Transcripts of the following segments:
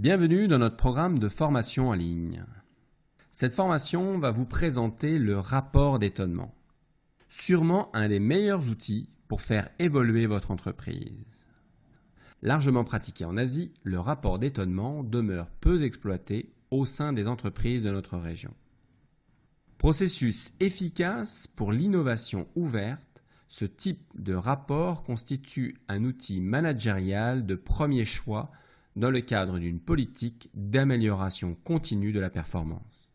Bienvenue dans notre programme de formation en ligne. Cette formation va vous présenter le rapport d'étonnement. Sûrement un des meilleurs outils pour faire évoluer votre entreprise. Largement pratiqué en Asie, le rapport d'étonnement demeure peu exploité au sein des entreprises de notre région. Processus efficace pour l'innovation ouverte, ce type de rapport constitue un outil managérial de premier choix dans le cadre d'une politique d'amélioration continue de la performance.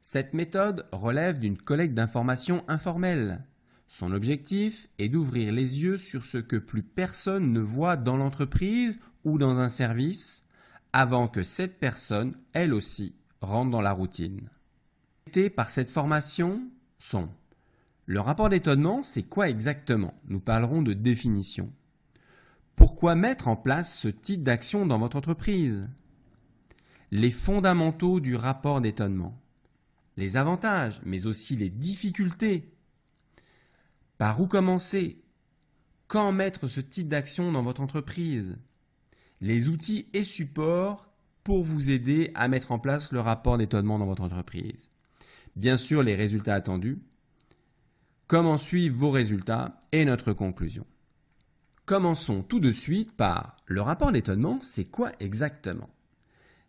Cette méthode relève d'une collecte d'informations informelle. Son objectif est d'ouvrir les yeux sur ce que plus personne ne voit dans l'entreprise ou dans un service avant que cette personne, elle aussi, rentre dans la routine. Par cette formation sont le rapport d'étonnement, c'est quoi exactement? Nous parlerons de définition. Pourquoi mettre en place ce type d'action dans votre entreprise? Les fondamentaux du rapport d'étonnement. Les avantages, mais aussi les difficultés. Par où commencer? Quand mettre ce type d'action dans votre entreprise? Les outils et supports pour vous aider à mettre en place le rapport d'étonnement dans votre entreprise. Bien sûr, les résultats attendus. Comment suivre vos résultats et notre conclusion. Commençons tout de suite par le rapport d'étonnement, c'est quoi exactement?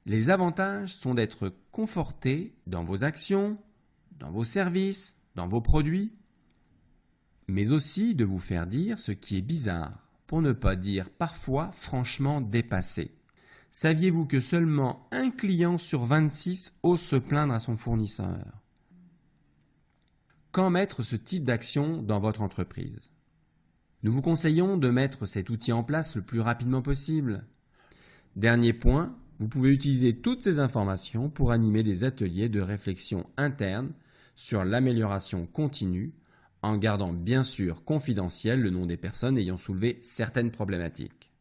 Les avantages sont d'être conforté dans vos actions, dans vos services, dans vos produits, mais aussi de vous faire dire ce qui est bizarre, pour ne pas dire parfois franchement dépassé. Saviez-vous que seulement un client sur 26 ose se plaindre à son fournisseur? Quand mettre ce type d'action dans votre entreprise? Nous vous conseillons de mettre cet outil en place le plus rapidement possible. Dernier point, vous pouvez utiliser toutes ces informations pour animer des ateliers de réflexion interne sur l'amélioration continue en gardant bien sûr confidentiel le nom des personnes ayant soulevé certaines problématiques.